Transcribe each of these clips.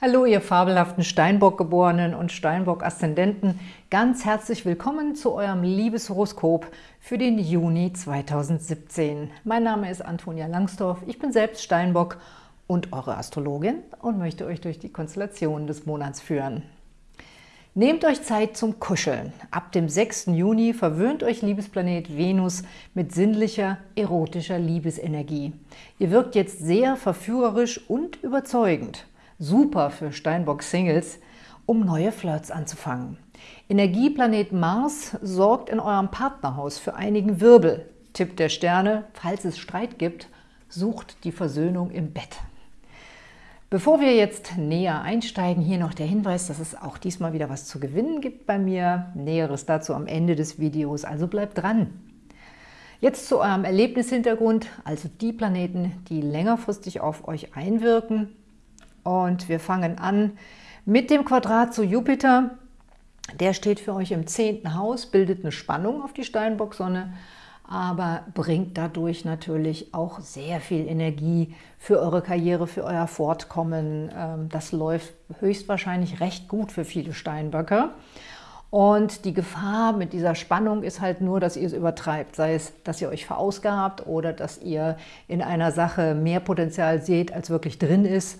Hallo, ihr fabelhaften Steinbock-Geborenen und Steinbock-Aszendenten. Ganz herzlich willkommen zu eurem Liebeshoroskop für den Juni 2017. Mein Name ist Antonia Langsdorf, ich bin selbst Steinbock und eure Astrologin und möchte euch durch die Konstellationen des Monats führen. Nehmt euch Zeit zum Kuscheln. Ab dem 6. Juni verwöhnt euch Liebesplanet Venus mit sinnlicher, erotischer Liebesenergie. Ihr wirkt jetzt sehr verführerisch und überzeugend super für Steinbock-Singles, um neue Flirts anzufangen. Energieplanet Mars sorgt in eurem Partnerhaus für einigen Wirbel. Tipp der Sterne, falls es Streit gibt, sucht die Versöhnung im Bett. Bevor wir jetzt näher einsteigen, hier noch der Hinweis, dass es auch diesmal wieder was zu gewinnen gibt bei mir. Näheres dazu am Ende des Videos, also bleibt dran. Jetzt zu eurem Erlebnishintergrund, also die Planeten, die längerfristig auf euch einwirken. Und wir fangen an mit dem Quadrat zu Jupiter. Der steht für euch im zehnten Haus, bildet eine Spannung auf die Steinbock-Sonne, aber bringt dadurch natürlich auch sehr viel Energie für eure Karriere, für euer Fortkommen. Ähm, das läuft höchstwahrscheinlich recht gut für viele Steinböcke. Und die Gefahr mit dieser Spannung ist halt nur, dass ihr es übertreibt. Sei es, dass ihr euch verausgabt oder dass ihr in einer Sache mehr Potenzial seht, als wirklich drin ist.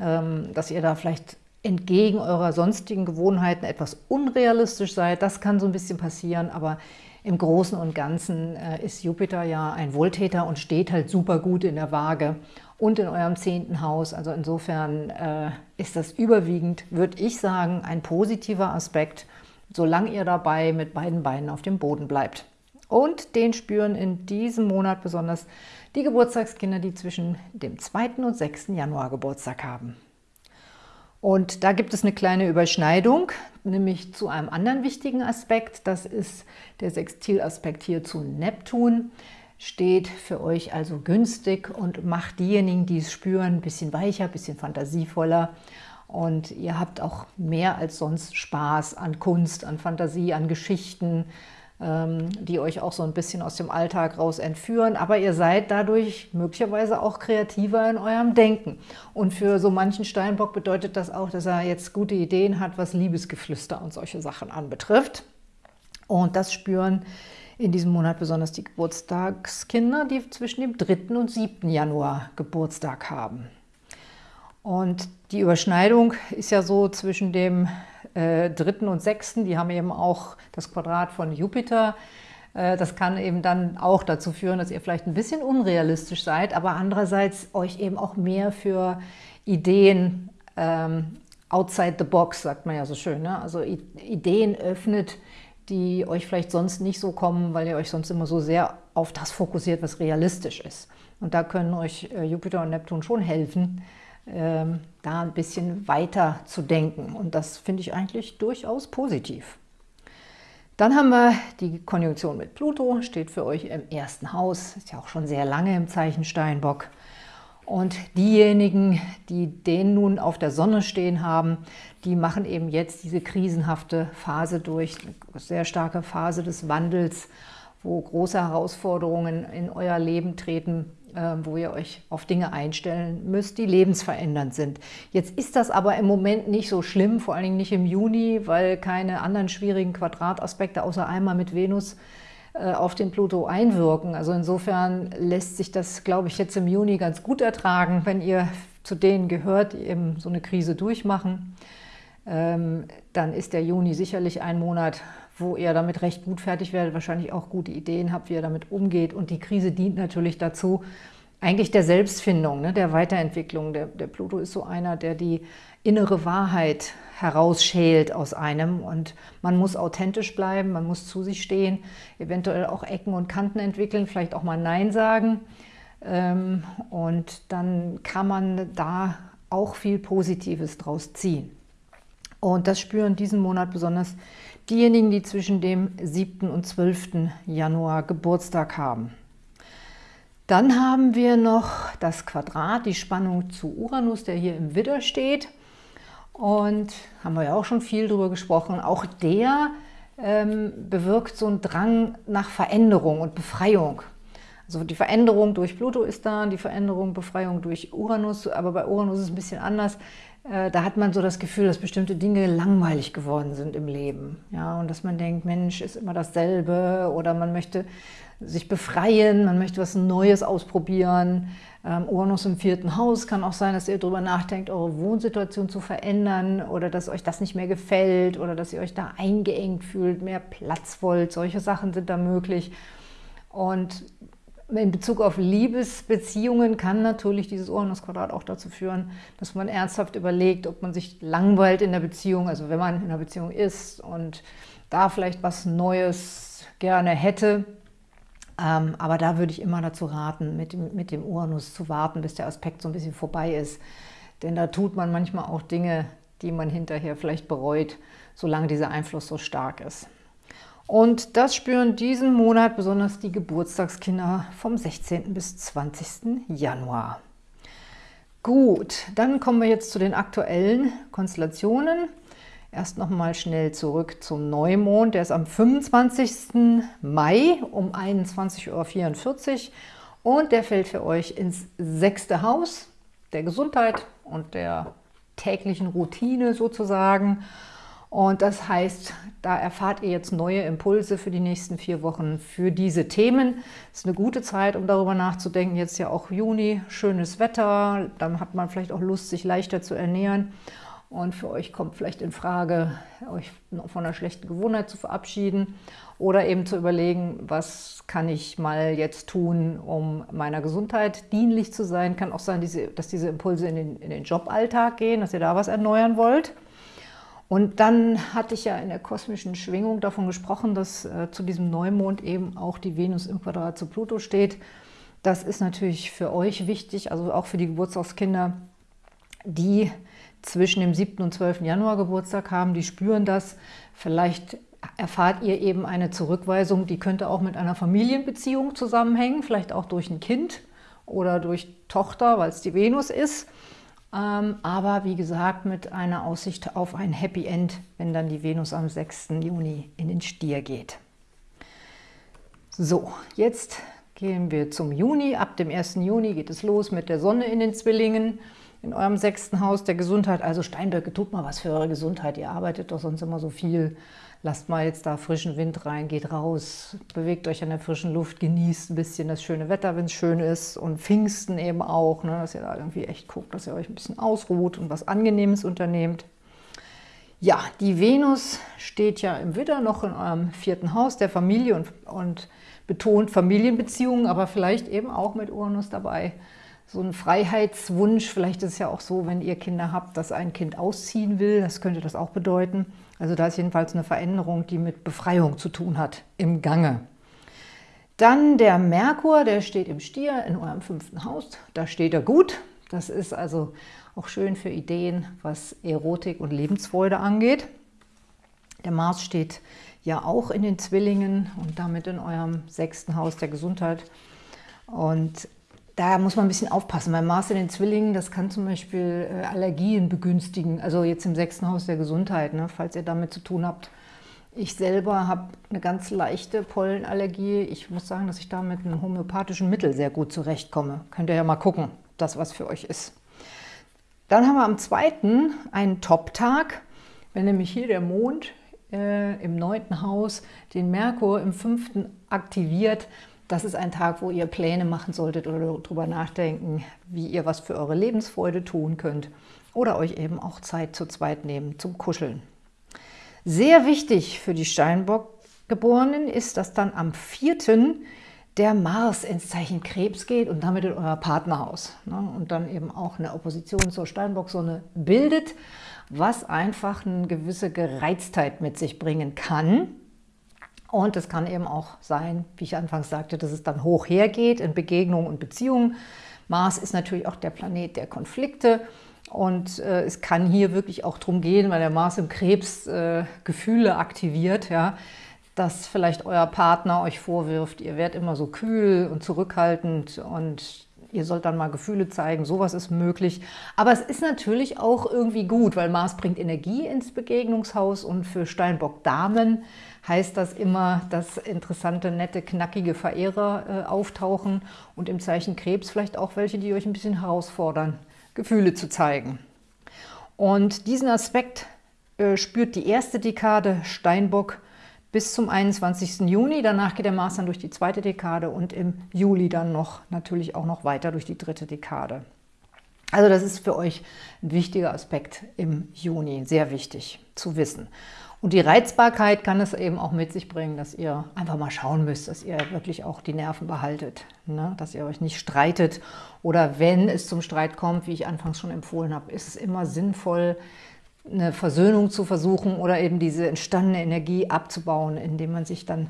Ähm, dass ihr da vielleicht entgegen eurer sonstigen Gewohnheiten etwas unrealistisch seid. Das kann so ein bisschen passieren, aber im Großen und Ganzen äh, ist Jupiter ja ein Wohltäter und steht halt super gut in der Waage und in eurem zehnten Haus. Also insofern äh, ist das überwiegend, würde ich sagen, ein positiver Aspekt, solange ihr dabei mit beiden Beinen auf dem Boden bleibt. Und den spüren in diesem Monat besonders die Geburtstagskinder, die zwischen dem 2. und 6. Januar Geburtstag haben. Und da gibt es eine kleine Überschneidung, nämlich zu einem anderen wichtigen Aspekt. Das ist der Sextilaspekt hier zu Neptun. Steht für euch also günstig und macht diejenigen, die es spüren, ein bisschen weicher, ein bisschen fantasievoller. Und ihr habt auch mehr als sonst Spaß an Kunst, an Fantasie, an Geschichten, die euch auch so ein bisschen aus dem Alltag raus entführen, aber ihr seid dadurch möglicherweise auch kreativer in eurem Denken. Und für so manchen Steinbock bedeutet das auch, dass er jetzt gute Ideen hat, was Liebesgeflüster und solche Sachen anbetrifft. Und das spüren in diesem Monat besonders die Geburtstagskinder, die zwischen dem 3. und 7. Januar Geburtstag haben. Und die Überschneidung ist ja so zwischen dem äh, dritten und sechsten, die haben eben auch das Quadrat von Jupiter. Äh, das kann eben dann auch dazu führen, dass ihr vielleicht ein bisschen unrealistisch seid, aber andererseits euch eben auch mehr für Ideen ähm, outside the box, sagt man ja so schön, ne? also Ideen öffnet, die euch vielleicht sonst nicht so kommen, weil ihr euch sonst immer so sehr auf das fokussiert, was realistisch ist. Und da können euch äh, Jupiter und Neptun schon helfen, ähm, da ein bisschen weiter zu denken. Und das finde ich eigentlich durchaus positiv. Dann haben wir die Konjunktion mit Pluto, steht für euch im ersten Haus, ist ja auch schon sehr lange im Zeichen Steinbock. Und diejenigen, die den nun auf der Sonne stehen haben, die machen eben jetzt diese krisenhafte Phase durch, eine sehr starke Phase des Wandels, wo große Herausforderungen in euer Leben treten, wo ihr euch auf Dinge einstellen müsst, die lebensverändernd sind. Jetzt ist das aber im Moment nicht so schlimm, vor allen Dingen nicht im Juni, weil keine anderen schwierigen Quadrataspekte außer einmal mit Venus äh, auf den Pluto einwirken. Also insofern lässt sich das, glaube ich, jetzt im Juni ganz gut ertragen, wenn ihr zu denen gehört, die eben so eine Krise durchmachen. Ähm, dann ist der Juni sicherlich ein Monat, wo ihr damit recht gut fertig werdet, wahrscheinlich auch gute Ideen habt, wie ihr damit umgeht. Und die Krise dient natürlich dazu, eigentlich der Selbstfindung, ne, der Weiterentwicklung. Der, der Pluto ist so einer, der die innere Wahrheit herausschält aus einem und man muss authentisch bleiben, man muss zu sich stehen, eventuell auch Ecken und Kanten entwickeln, vielleicht auch mal Nein sagen ähm, und dann kann man da auch viel Positives draus ziehen. Und das spüren diesen Monat besonders diejenigen, die zwischen dem 7. und 12. Januar Geburtstag haben. Dann haben wir noch das Quadrat, die Spannung zu Uranus, der hier im Widder steht. Und haben wir ja auch schon viel darüber gesprochen. Auch der ähm, bewirkt so einen Drang nach Veränderung und Befreiung. Also die Veränderung durch Pluto ist da, die Veränderung, Befreiung durch Uranus, aber bei Uranus ist es ein bisschen anders. Äh, da hat man so das Gefühl, dass bestimmte Dinge langweilig geworden sind im Leben. Ja, und dass man denkt, Mensch, ist immer dasselbe oder man möchte sich befreien, man möchte was Neues ausprobieren. Ähm, Uranus im vierten Haus kann auch sein, dass ihr darüber nachdenkt, eure Wohnsituation zu verändern oder dass euch das nicht mehr gefällt oder dass ihr euch da eingeengt fühlt, mehr Platz wollt. Solche Sachen sind da möglich. Und in Bezug auf Liebesbeziehungen kann natürlich dieses Uranus-Quadrat auch dazu führen, dass man ernsthaft überlegt, ob man sich langweilt in der Beziehung, also wenn man in einer Beziehung ist und da vielleicht was Neues gerne hätte. Ähm, aber da würde ich immer dazu raten, mit dem, mit dem Uranus zu warten, bis der Aspekt so ein bisschen vorbei ist. Denn da tut man manchmal auch Dinge, die man hinterher vielleicht bereut, solange dieser Einfluss so stark ist. Und das spüren diesen Monat besonders die Geburtstagskinder vom 16. bis 20. Januar. Gut, dann kommen wir jetzt zu den aktuellen Konstellationen. Erst noch mal schnell zurück zum Neumond. Der ist am 25. Mai um 21.44 Uhr und der fällt für euch ins sechste Haus der Gesundheit und der täglichen Routine sozusagen. Und das heißt, da erfahrt ihr jetzt neue Impulse für die nächsten vier Wochen für diese Themen. Es ist eine gute Zeit, um darüber nachzudenken. Jetzt ja auch Juni, schönes Wetter, dann hat man vielleicht auch Lust, sich leichter zu ernähren. Und für euch kommt vielleicht in Frage, euch von einer schlechten Gewohnheit zu verabschieden oder eben zu überlegen, was kann ich mal jetzt tun, um meiner Gesundheit dienlich zu sein. Kann auch sein, dass diese Impulse in den, in den Joballtag gehen, dass ihr da was erneuern wollt. Und dann hatte ich ja in der kosmischen Schwingung davon gesprochen, dass äh, zu diesem Neumond eben auch die Venus im Quadrat zu Pluto steht. Das ist natürlich für euch wichtig, also auch für die Geburtstagskinder, die zwischen dem 7. und 12. Januar Geburtstag haben, die spüren das. Vielleicht erfahrt ihr eben eine Zurückweisung, die könnte auch mit einer Familienbeziehung zusammenhängen, vielleicht auch durch ein Kind oder durch Tochter, weil es die Venus ist. Ähm, aber wie gesagt mit einer Aussicht auf ein Happy End, wenn dann die Venus am 6. Juni in den Stier geht. So, jetzt gehen wir zum Juni. Ab dem 1. Juni geht es los mit der Sonne in den Zwillingen in eurem sechsten Haus der Gesundheit. Also Steinböcke, tut mal was für eure Gesundheit. Ihr arbeitet doch sonst immer so viel. Lasst mal jetzt da frischen Wind rein, geht raus, bewegt euch an der frischen Luft, genießt ein bisschen das schöne Wetter, wenn es schön ist. Und Pfingsten eben auch, ne, dass ihr da irgendwie echt guckt, dass ihr euch ein bisschen ausruht und was Angenehmes unternehmt. Ja, die Venus steht ja im Widder noch in eurem vierten Haus der Familie und, und betont Familienbeziehungen, aber vielleicht eben auch mit Uranus dabei so ein Freiheitswunsch. Vielleicht ist es ja auch so, wenn ihr Kinder habt, dass ein Kind ausziehen will. Das könnte das auch bedeuten. Also da ist jedenfalls eine Veränderung, die mit Befreiung zu tun hat, im Gange. Dann der Merkur, der steht im Stier in eurem fünften Haus. Da steht er gut. Das ist also auch schön für Ideen, was Erotik und Lebensfreude angeht. Der Mars steht ja auch in den Zwillingen und damit in eurem sechsten Haus der Gesundheit. Und da muss man ein bisschen aufpassen. Beim Mars in den Zwillingen, das kann zum Beispiel äh, Allergien begünstigen, also jetzt im sechsten Haus der Gesundheit, ne, falls ihr damit zu tun habt. Ich selber habe eine ganz leichte Pollenallergie. Ich muss sagen, dass ich da mit einem homöopathischen Mittel sehr gut zurechtkomme. Könnt ihr ja mal gucken, das was für euch ist. Dann haben wir am zweiten einen Top-Tag, wenn nämlich hier der Mond äh, im neunten Haus den Merkur im fünften aktiviert, das ist ein Tag, wo ihr Pläne machen solltet oder darüber nachdenken, wie ihr was für eure Lebensfreude tun könnt oder euch eben auch Zeit zu zweit nehmen zum Kuscheln. Sehr wichtig für die Steinbock-Geborenen ist, dass dann am 4. der Mars ins Zeichen Krebs geht und damit in euer Partnerhaus. Ne? Und dann eben auch eine Opposition zur Steinbock-Sonne bildet, was einfach eine gewisse Gereiztheit mit sich bringen kann. Und es kann eben auch sein, wie ich anfangs sagte, dass es dann hoch hergeht in Begegnungen und Beziehungen. Mars ist natürlich auch der Planet der Konflikte. Und äh, es kann hier wirklich auch darum gehen, weil der Mars im Krebs äh, Gefühle aktiviert, ja, dass vielleicht euer Partner euch vorwirft, ihr werdet immer so kühl und zurückhaltend und ihr sollt dann mal Gefühle zeigen, sowas ist möglich. Aber es ist natürlich auch irgendwie gut, weil Mars bringt Energie ins Begegnungshaus und für Steinbock-Damen heißt das immer, dass interessante, nette, knackige Verehrer äh, auftauchen und im Zeichen Krebs vielleicht auch welche, die euch ein bisschen herausfordern, Gefühle zu zeigen. Und diesen Aspekt äh, spürt die erste Dekade Steinbock bis zum 21. Juni. Danach geht der Mars dann durch die zweite Dekade und im Juli dann noch natürlich auch noch weiter durch die dritte Dekade. Also das ist für euch ein wichtiger Aspekt im Juni, sehr wichtig zu wissen. Und die Reizbarkeit kann es eben auch mit sich bringen, dass ihr einfach mal schauen müsst, dass ihr wirklich auch die Nerven behaltet, ne? dass ihr euch nicht streitet. Oder wenn es zum Streit kommt, wie ich anfangs schon empfohlen habe, ist es immer sinnvoll, eine Versöhnung zu versuchen oder eben diese entstandene Energie abzubauen, indem man sich dann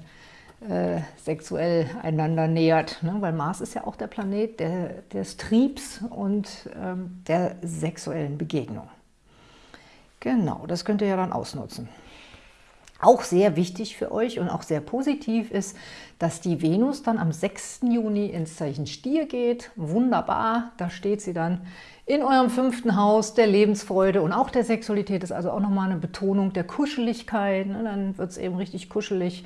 äh, sexuell einander nähert. Ne? Weil Mars ist ja auch der Planet der, des Triebs und ähm, der sexuellen Begegnung. Genau, das könnt ihr ja dann ausnutzen. Auch sehr wichtig für euch und auch sehr positiv ist, dass die Venus dann am 6. Juni ins Zeichen Stier geht. Wunderbar, da steht sie dann in eurem fünften Haus der Lebensfreude und auch der Sexualität. Das ist also auch nochmal eine Betonung der Kuscheligkeit. Ne? Dann wird es eben richtig kuschelig.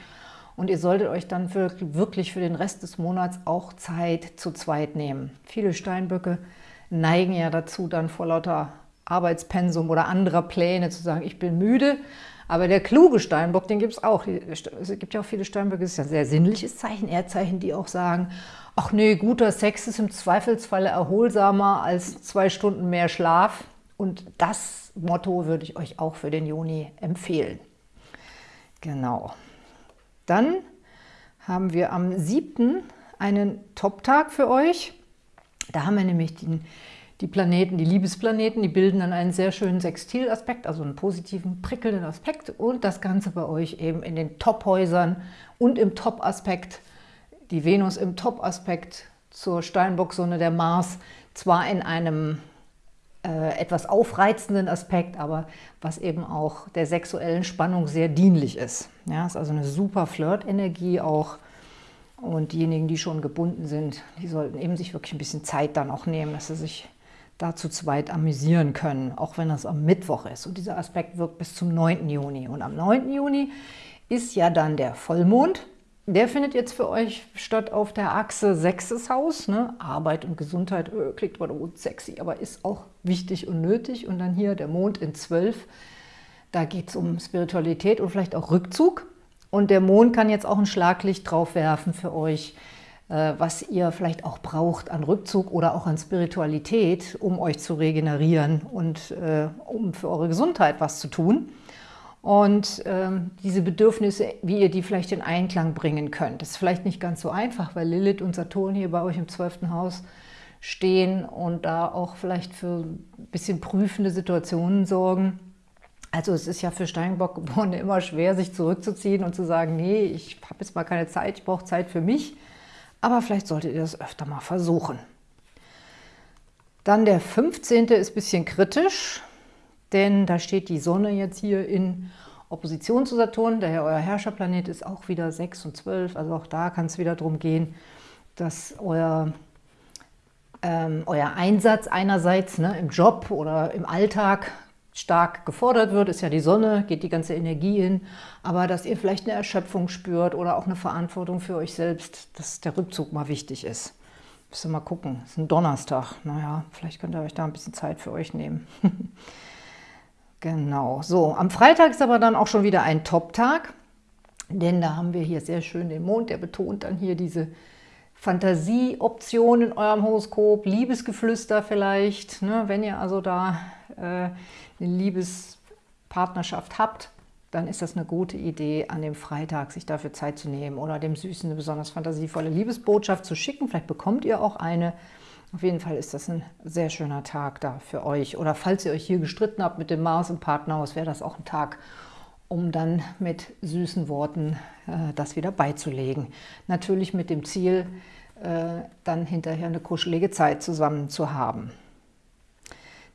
Und ihr solltet euch dann für, wirklich für den Rest des Monats auch Zeit zu zweit nehmen. Viele Steinböcke neigen ja dazu, dann vor lauter Arbeitspensum oder anderer Pläne zu sagen, ich bin müde. Aber der kluge Steinbock, den gibt es auch. Es gibt ja auch viele Steinböcke, das ist ja ein sehr sinnliches Zeichen, Erdzeichen, die auch sagen, ach nee, guter Sex ist im Zweifelsfalle erholsamer als zwei Stunden mehr Schlaf. Und das Motto würde ich euch auch für den Juni empfehlen. Genau. Dann haben wir am 7. einen Top-Tag für euch. Da haben wir nämlich den die Planeten, die Liebesplaneten, die bilden dann einen sehr schönen Sextilaspekt, also einen positiven, prickelnden Aspekt und das Ganze bei euch eben in den Top-Häusern und im Top-Aspekt, die Venus im Top-Aspekt zur Steinbock-Sonne, der Mars, zwar in einem äh, etwas aufreizenden Aspekt, aber was eben auch der sexuellen Spannung sehr dienlich ist. Ja, ist also eine super Flirt-Energie auch und diejenigen, die schon gebunden sind, die sollten eben sich wirklich ein bisschen Zeit dann auch nehmen, dass sie sich da zu zweit amüsieren können, auch wenn das am Mittwoch ist. Und dieser Aspekt wirkt bis zum 9. Juni. Und am 9. Juni ist ja dann der Vollmond. Der findet jetzt für euch statt auf der Achse sechstes Haus. Ne? Arbeit und Gesundheit öh, klingt mal sexy, aber ist auch wichtig und nötig. Und dann hier der Mond in 12. Da geht es um Spiritualität und vielleicht auch Rückzug. Und der Mond kann jetzt auch ein Schlaglicht drauf werfen für euch, was ihr vielleicht auch braucht an Rückzug oder auch an Spiritualität, um euch zu regenerieren und äh, um für eure Gesundheit was zu tun. Und ähm, diese Bedürfnisse, wie ihr die vielleicht in Einklang bringen könnt. Das ist vielleicht nicht ganz so einfach, weil Lilith und Saturn hier bei euch im 12. Haus stehen und da auch vielleicht für ein bisschen prüfende Situationen sorgen. Also es ist ja für Steinbock-Geborene immer schwer, sich zurückzuziehen und zu sagen, nee, ich habe jetzt mal keine Zeit, ich brauche Zeit für mich aber vielleicht solltet ihr das öfter mal versuchen. Dann der 15. ist ein bisschen kritisch, denn da steht die Sonne jetzt hier in Opposition zu Saturn, daher euer Herrscherplanet ist auch wieder 6 und 12, also auch da kann es wieder darum gehen, dass euer, ähm, euer Einsatz einerseits ne, im Job oder im Alltag stark gefordert wird, ist ja die Sonne, geht die ganze Energie hin, aber dass ihr vielleicht eine Erschöpfung spürt oder auch eine Verantwortung für euch selbst, dass der Rückzug mal wichtig ist. Müsst ihr mal gucken, es ist ein Donnerstag, naja, vielleicht könnt ihr euch da ein bisschen Zeit für euch nehmen. genau, so, am Freitag ist aber dann auch schon wieder ein Top-Tag, denn da haben wir hier sehr schön den Mond, der betont dann hier diese Fantasieoption in eurem Horoskop, Liebesgeflüster vielleicht, ne, wenn ihr also da äh, eine Liebespartnerschaft habt, dann ist das eine gute Idee, an dem Freitag sich dafür Zeit zu nehmen oder dem Süßen eine besonders fantasievolle Liebesbotschaft zu schicken. Vielleicht bekommt ihr auch eine. Auf jeden Fall ist das ein sehr schöner Tag da für euch. Oder falls ihr euch hier gestritten habt mit dem Mars im Partnerhaus, wäre das auch ein Tag, um dann mit süßen Worten äh, das wieder beizulegen. Natürlich mit dem Ziel, äh, dann hinterher eine kuschelige Zeit zusammen zu haben.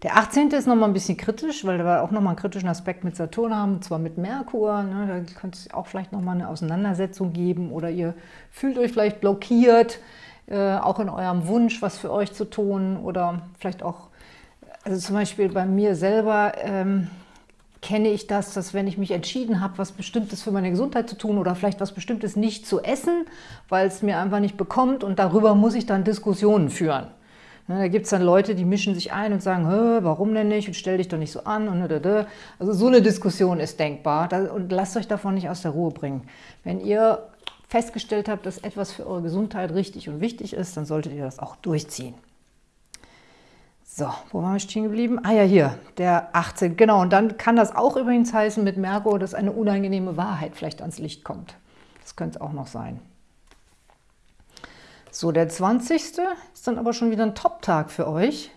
Der 18. ist nochmal ein bisschen kritisch, weil wir auch nochmal einen kritischen Aspekt mit Saturn haben, und zwar mit Merkur. Ne, da könnte es auch vielleicht nochmal eine Auseinandersetzung geben oder ihr fühlt euch vielleicht blockiert äh, auch in eurem Wunsch, was für euch zu tun oder vielleicht auch, also zum Beispiel bei mir selber ähm, kenne ich das, dass wenn ich mich entschieden habe, was Bestimmtes für meine Gesundheit zu tun oder vielleicht was Bestimmtes nicht zu essen, weil es mir einfach nicht bekommt und darüber muss ich dann Diskussionen führen. Ne, da gibt es dann Leute, die mischen sich ein und sagen, warum denn nicht und stell dich doch nicht so an. Und also so eine Diskussion ist denkbar und lasst euch davon nicht aus der Ruhe bringen. Wenn ihr festgestellt habt, dass etwas für eure Gesundheit richtig und wichtig ist, dann solltet ihr das auch durchziehen. So, wo waren wir stehen geblieben? Ah ja, hier, der 18. Genau, und dann kann das auch übrigens heißen mit Merkur, dass eine unangenehme Wahrheit vielleicht ans Licht kommt. Das könnte es auch noch sein. So, der 20. ist dann aber schon wieder ein Top-Tag für euch.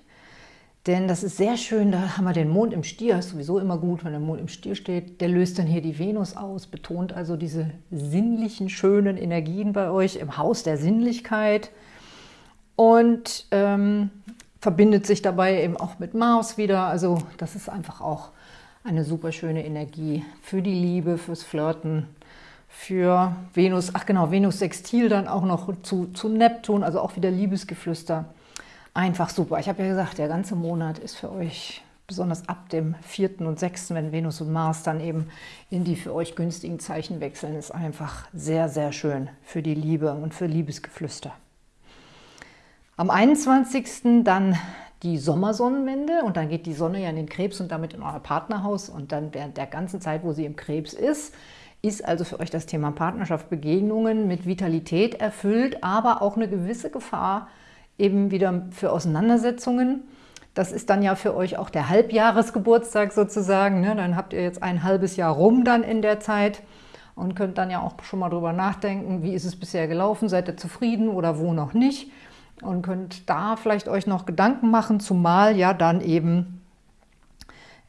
Denn das ist sehr schön, da haben wir den Mond im Stier, ist sowieso immer gut, wenn der Mond im Stier steht. Der löst dann hier die Venus aus, betont also diese sinnlichen, schönen Energien bei euch im Haus der Sinnlichkeit und ähm, verbindet sich dabei eben auch mit Mars wieder. Also das ist einfach auch eine super schöne Energie für die Liebe, fürs Flirten, für Venus, ach genau, Venus Sextil dann auch noch zu, zu Neptun, also auch wieder Liebesgeflüster. Einfach super. Ich habe ja gesagt, der ganze Monat ist für euch, besonders ab dem 4. und 6., wenn Venus und Mars dann eben in die für euch günstigen Zeichen wechseln, ist einfach sehr, sehr schön für die Liebe und für Liebesgeflüster. Am 21. dann die Sommersonnenwende und dann geht die Sonne ja in den Krebs und damit in euer Partnerhaus und dann während der ganzen Zeit, wo sie im Krebs ist, ist also für euch das Thema Partnerschaft, Begegnungen mit Vitalität erfüllt, aber auch eine gewisse Gefahr eben wieder für Auseinandersetzungen. Das ist dann ja für euch auch der Halbjahresgeburtstag sozusagen. Ne? Dann habt ihr jetzt ein halbes Jahr rum dann in der Zeit und könnt dann ja auch schon mal drüber nachdenken, wie ist es bisher gelaufen, seid ihr zufrieden oder wo noch nicht und könnt da vielleicht euch noch Gedanken machen, zumal ja dann eben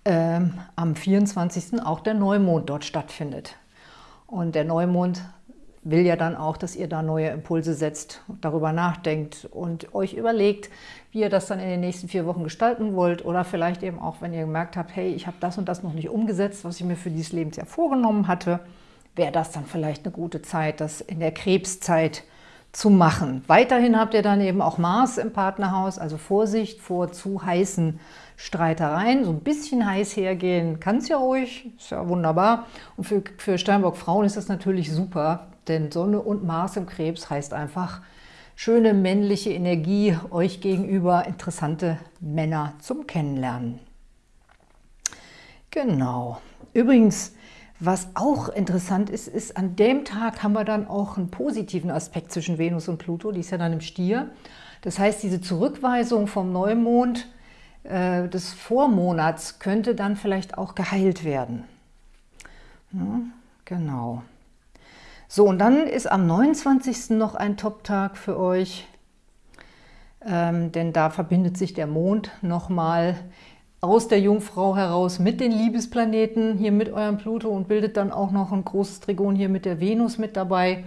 ähm, am 24. auch der Neumond dort stattfindet. Und der Neumond will ja dann auch, dass ihr da neue Impulse setzt, darüber nachdenkt und euch überlegt, wie ihr das dann in den nächsten vier Wochen gestalten wollt oder vielleicht eben auch, wenn ihr gemerkt habt, hey, ich habe das und das noch nicht umgesetzt, was ich mir für dieses Lebensjahr vorgenommen hatte, wäre das dann vielleicht eine gute Zeit, das in der Krebszeit zu machen. Weiterhin habt ihr dann eben auch Mars im Partnerhaus, also Vorsicht vor zu heißen Streitereien, so ein bisschen heiß hergehen kann es ja ruhig, ist ja wunderbar. Und für, für Steinbock-Frauen ist das natürlich super, denn Sonne und Mars im Krebs heißt einfach schöne männliche Energie, euch gegenüber interessante Männer zum Kennenlernen. Genau. Übrigens, was auch interessant ist, ist, an dem Tag haben wir dann auch einen positiven Aspekt zwischen Venus und Pluto, die ist ja dann im Stier. Das heißt, diese Zurückweisung vom Neumond äh, des Vormonats könnte dann vielleicht auch geheilt werden. Ja, genau. So, und dann ist am 29. noch ein Top-Tag für euch, ähm, denn da verbindet sich der Mond nochmal aus der Jungfrau heraus mit den Liebesplaneten, hier mit eurem Pluto und bildet dann auch noch ein großes Trigon hier mit der Venus mit dabei.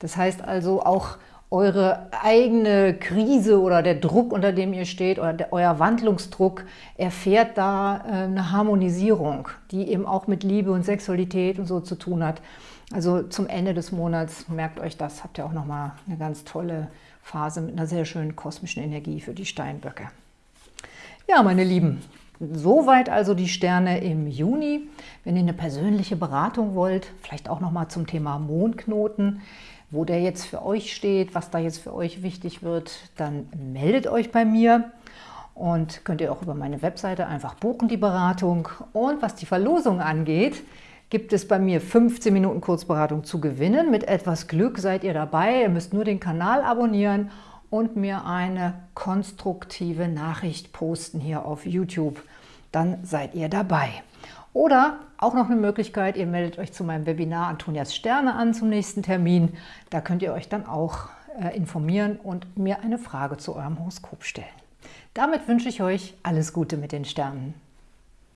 Das heißt also auch eure eigene Krise oder der Druck, unter dem ihr steht, oder der, euer Wandlungsdruck, erfährt da äh, eine Harmonisierung, die eben auch mit Liebe und Sexualität und so zu tun hat. Also zum Ende des Monats, merkt euch das, habt ihr auch nochmal eine ganz tolle Phase mit einer sehr schönen kosmischen Energie für die Steinböcke. Ja, meine Lieben, soweit also die Sterne im Juni. Wenn ihr eine persönliche Beratung wollt, vielleicht auch nochmal zum Thema Mondknoten, wo der jetzt für euch steht, was da jetzt für euch wichtig wird, dann meldet euch bei mir und könnt ihr auch über meine Webseite einfach buchen, die Beratung. Und was die Verlosung angeht, gibt es bei mir 15 Minuten Kurzberatung zu gewinnen. Mit etwas Glück seid ihr dabei. Ihr müsst nur den Kanal abonnieren und mir eine konstruktive Nachricht posten hier auf YouTube. Dann seid ihr dabei. Oder auch noch eine Möglichkeit, ihr meldet euch zu meinem Webinar Antonias Sterne an zum nächsten Termin. Da könnt ihr euch dann auch äh, informieren und mir eine Frage zu eurem Horoskop stellen. Damit wünsche ich euch alles Gute mit den Sternen.